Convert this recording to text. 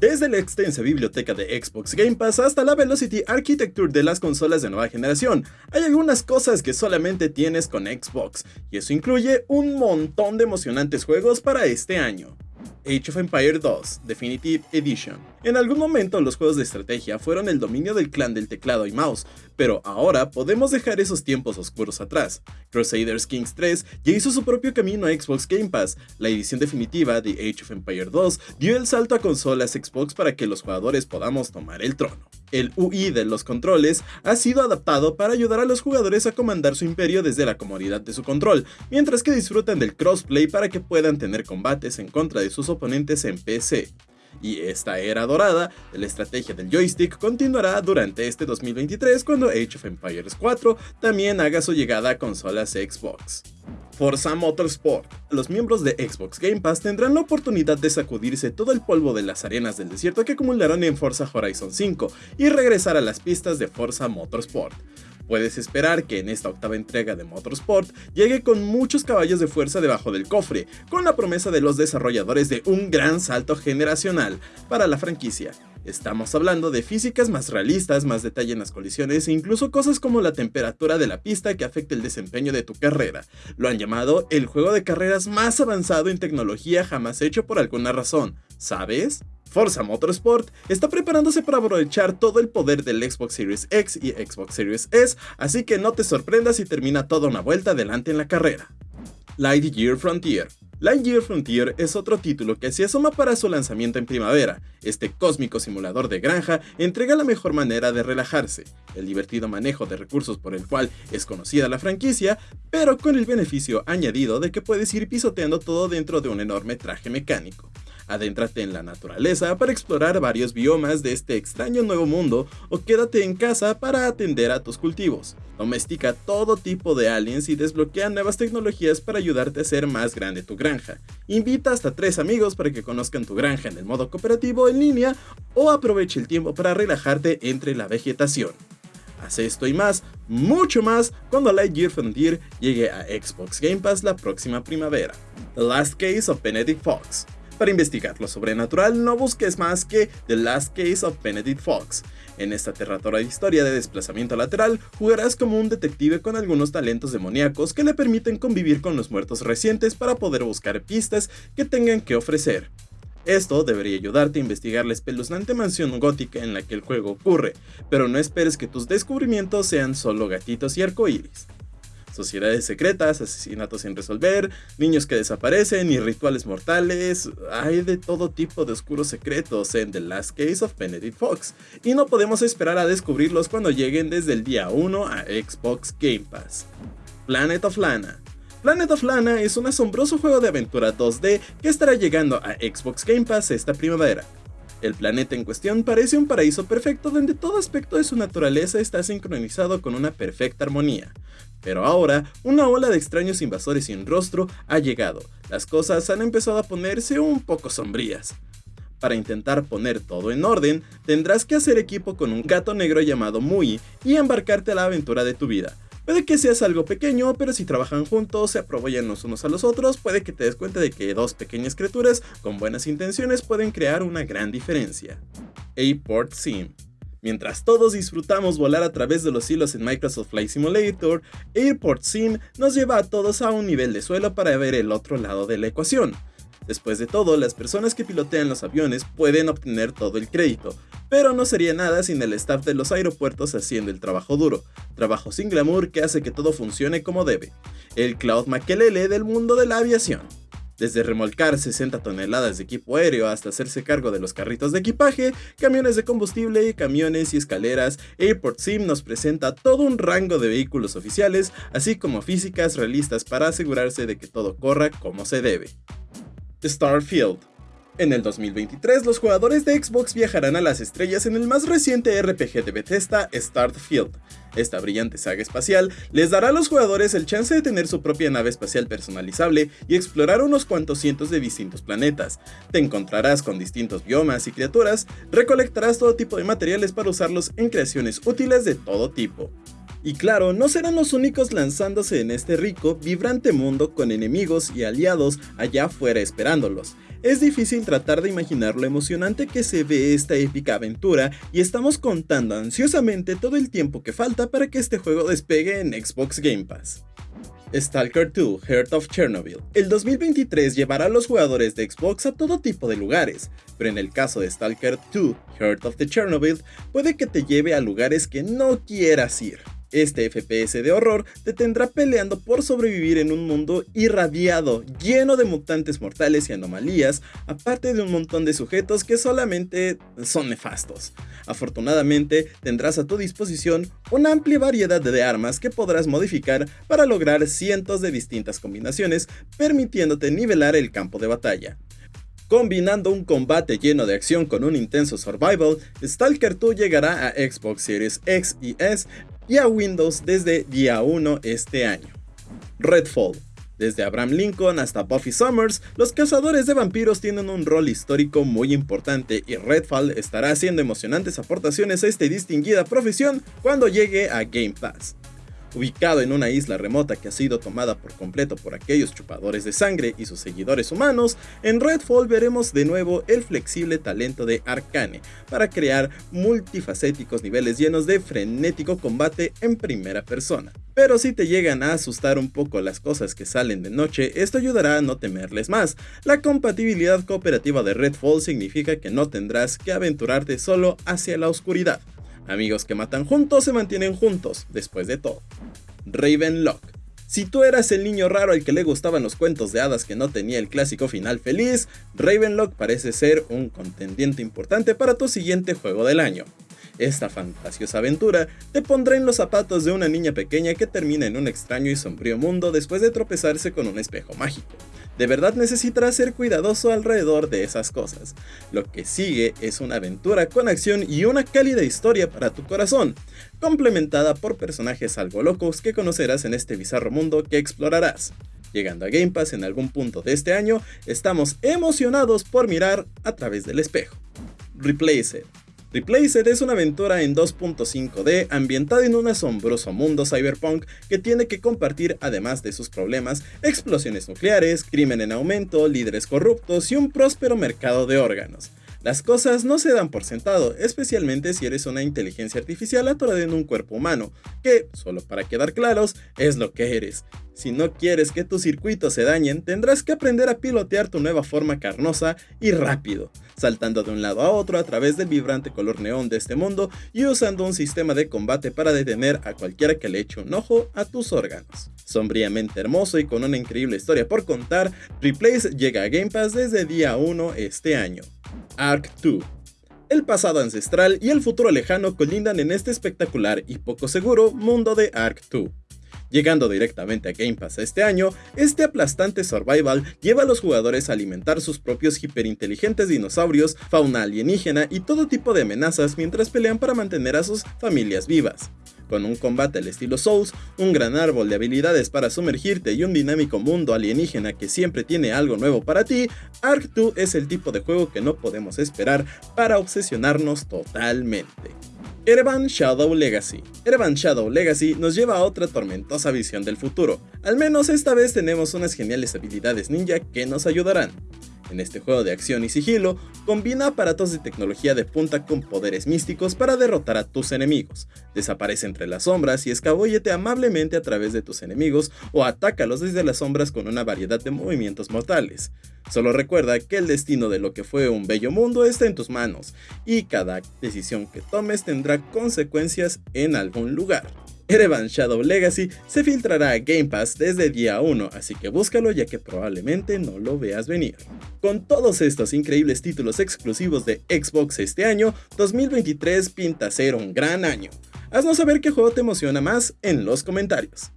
Desde la extensa biblioteca de Xbox Game Pass hasta la Velocity Architecture de las consolas de nueva generación, hay algunas cosas que solamente tienes con Xbox, y eso incluye un montón de emocionantes juegos para este año. Age of Empire 2 Definitive Edition. En algún momento los juegos de estrategia fueron el dominio del clan del teclado y mouse, pero ahora podemos dejar esos tiempos oscuros atrás. Crusaders Kings 3 ya hizo su propio camino a Xbox Game Pass, la edición definitiva de Age of Empire 2 dio el salto a consolas Xbox para que los jugadores podamos tomar el trono. El UI de los controles ha sido adaptado para ayudar a los jugadores a comandar su imperio desde la comodidad de su control, mientras que disfrutan del crossplay para que puedan tener combates en contra de sus oponentes en PC. Y esta era dorada de la estrategia del joystick continuará durante este 2023 cuando Age of Empires 4 también haga su llegada a consolas Xbox. Forza Motorsport. Los miembros de Xbox Game Pass tendrán la oportunidad de sacudirse todo el polvo de las arenas del desierto que acumularon en Forza Horizon 5 y regresar a las pistas de Forza Motorsport. Puedes esperar que en esta octava entrega de Motorsport llegue con muchos caballos de fuerza debajo del cofre, con la promesa de los desarrolladores de un gran salto generacional para la franquicia. Estamos hablando de físicas más realistas, más detalle en las colisiones e incluso cosas como la temperatura de la pista que afecta el desempeño de tu carrera. Lo han llamado el juego de carreras más avanzado en tecnología jamás hecho por alguna razón, ¿sabes? Forza Motorsport está preparándose para aprovechar todo el poder del Xbox Series X y Xbox Series S, así que no te sorprendas si termina toda una vuelta adelante en la carrera. Lightyear Frontier Lightyear Frontier es otro título que se asoma para su lanzamiento en primavera. Este cósmico simulador de granja entrega la mejor manera de relajarse, el divertido manejo de recursos por el cual es conocida la franquicia, pero con el beneficio añadido de que puedes ir pisoteando todo dentro de un enorme traje mecánico. Adéntrate en la naturaleza para explorar varios biomas de este extraño nuevo mundo o quédate en casa para atender a tus cultivos. Domestica todo tipo de aliens y desbloquea nuevas tecnologías para ayudarte a hacer más grande tu granja. Invita hasta tres amigos para que conozcan tu granja en el modo cooperativo en línea o aproveche el tiempo para relajarte entre la vegetación. Haz esto y más, mucho más, cuando Lightyear Frontier llegue a Xbox Game Pass la próxima primavera. The Last Case of Benedict Fox para investigar lo sobrenatural, no busques más que The Last Case of Benedict Fox. En esta aterradora historia de desplazamiento lateral, jugarás como un detective con algunos talentos demoníacos que le permiten convivir con los muertos recientes para poder buscar pistas que tengan que ofrecer. Esto debería ayudarte a investigar la espeluznante mansión gótica en la que el juego ocurre, pero no esperes que tus descubrimientos sean solo gatitos y arcoíris sociedades secretas, asesinatos sin resolver, niños que desaparecen y rituales mortales. Hay de todo tipo de oscuros secretos en The Last Case of Benedict Fox, y no podemos esperar a descubrirlos cuando lleguen desde el día 1 a Xbox Game Pass. Planet of Lana. Planet of Lana es un asombroso juego de aventura 2D que estará llegando a Xbox Game Pass esta primavera. El planeta en cuestión parece un paraíso perfecto donde todo aspecto de su naturaleza está sincronizado con una perfecta armonía. Pero ahora, una ola de extraños invasores sin rostro ha llegado. Las cosas han empezado a ponerse un poco sombrías. Para intentar poner todo en orden, tendrás que hacer equipo con un gato negro llamado Mui y embarcarte a la aventura de tu vida. Puede que seas algo pequeño, pero si trabajan juntos, se apoyan los unos a los otros, puede que te des cuenta de que dos pequeñas criaturas con buenas intenciones pueden crear una gran diferencia. Airport Sim Mientras todos disfrutamos volar a través de los hilos en Microsoft Flight Simulator, Airport Sim nos lleva a todos a un nivel de suelo para ver el otro lado de la ecuación. Después de todo, las personas que pilotean los aviones pueden obtener todo el crédito, pero no sería nada sin el staff de los aeropuertos haciendo el trabajo duro, trabajo sin glamour que hace que todo funcione como debe. El Cloud Makelele del mundo de la aviación. Desde remolcar 60 toneladas de equipo aéreo hasta hacerse cargo de los carritos de equipaje, camiones de combustible, camiones y escaleras, Airport Sim nos presenta todo un rango de vehículos oficiales, así como físicas realistas para asegurarse de que todo corra como se debe. Starfield en el 2023, los jugadores de Xbox viajarán a las estrellas en el más reciente RPG de Bethesda, Starfield. Esta brillante saga espacial les dará a los jugadores el chance de tener su propia nave espacial personalizable y explorar unos cuantos cientos de distintos planetas. Te encontrarás con distintos biomas y criaturas, recolectarás todo tipo de materiales para usarlos en creaciones útiles de todo tipo. Y claro, no serán los únicos lanzándose en este rico, vibrante mundo con enemigos y aliados allá afuera esperándolos. Es difícil tratar de imaginar lo emocionante que se ve esta épica aventura y estamos contando ansiosamente todo el tiempo que falta para que este juego despegue en Xbox Game Pass. Stalker 2 Heart of Chernobyl. El 2023 llevará a los jugadores de Xbox a todo tipo de lugares, pero en el caso de Stalker 2 Heart of the Chernobyl puede que te lleve a lugares que no quieras ir. Este FPS de horror te tendrá peleando por sobrevivir en un mundo irradiado, lleno de mutantes mortales y anomalías, aparte de un montón de sujetos que solamente son nefastos. Afortunadamente, tendrás a tu disposición una amplia variedad de armas que podrás modificar para lograr cientos de distintas combinaciones, permitiéndote nivelar el campo de batalla. Combinando un combate lleno de acción con un intenso survival, Stalker 2 llegará a Xbox Series X y S y a Windows desde día 1 este año. Redfall. Desde Abraham Lincoln hasta Buffy Summers, los cazadores de vampiros tienen un rol histórico muy importante y Redfall estará haciendo emocionantes aportaciones a esta distinguida profesión cuando llegue a Game Pass. Ubicado en una isla remota que ha sido tomada por completo por aquellos chupadores de sangre y sus seguidores humanos, en Redfall veremos de nuevo el flexible talento de Arcane para crear multifacéticos niveles llenos de frenético combate en primera persona. Pero si te llegan a asustar un poco las cosas que salen de noche, esto ayudará a no temerles más. La compatibilidad cooperativa de Redfall significa que no tendrás que aventurarte solo hacia la oscuridad. Amigos que matan juntos se mantienen juntos, después de todo. Ravenlock. Si tú eras el niño raro al que le gustaban los cuentos de hadas que no tenía el clásico final feliz, Ravenlock parece ser un contendiente importante para tu siguiente juego del año. Esta fantasiosa aventura te pondrá en los zapatos de una niña pequeña que termina en un extraño y sombrío mundo después de tropezarse con un espejo mágico. De verdad necesitarás ser cuidadoso alrededor de esas cosas. Lo que sigue es una aventura con acción y una cálida historia para tu corazón, complementada por personajes algo locos que conocerás en este bizarro mundo que explorarás. Llegando a Game Pass en algún punto de este año, estamos emocionados por mirar a través del espejo. Replace It Replaced es una aventura en 2.5D ambientada en un asombroso mundo cyberpunk que tiene que compartir, además de sus problemas, explosiones nucleares, crimen en aumento, líderes corruptos y un próspero mercado de órganos. Las cosas no se dan por sentado, especialmente si eres una inteligencia artificial atorada en un cuerpo humano, que, solo para quedar claros, es lo que eres. Si no quieres que tus circuitos se dañen, tendrás que aprender a pilotear tu nueva forma carnosa y rápido, saltando de un lado a otro a través del vibrante color neón de este mundo y usando un sistema de combate para detener a cualquiera que le eche un ojo a tus órganos. Sombríamente hermoso y con una increíble historia por contar, Replace llega a Game Pass desde día 1 este año. Arc 2. El pasado ancestral y el futuro lejano colindan en este espectacular y poco seguro mundo de Arc 2. Llegando directamente a Game Pass este año, este aplastante survival lleva a los jugadores a alimentar sus propios hiperinteligentes dinosaurios, fauna alienígena y todo tipo de amenazas mientras pelean para mantener a sus familias vivas. Con un combate al estilo Souls, un gran árbol de habilidades para sumergirte y un dinámico mundo alienígena que siempre tiene algo nuevo para ti, Ark 2 es el tipo de juego que no podemos esperar para obsesionarnos totalmente. Erevan Shadow Legacy. Erevan Shadow Legacy nos lleva a otra tormentosa visión del futuro. Al menos esta vez tenemos unas geniales habilidades ninja que nos ayudarán. En este juego de acción y sigilo, combina aparatos de tecnología de punta con poderes místicos para derrotar a tus enemigos. Desaparece entre las sombras y escabúllete amablemente a través de tus enemigos o atácalos desde las sombras con una variedad de movimientos mortales. Solo recuerda que el destino de lo que fue un bello mundo está en tus manos y cada decisión que tomes tendrá consecuencias en algún lugar. Erevan Shadow Legacy se filtrará a Game Pass desde día 1, así que búscalo ya que probablemente no lo veas venir. Con todos estos increíbles títulos exclusivos de Xbox este año, 2023 pinta ser un gran año. Haznos saber qué juego te emociona más en los comentarios.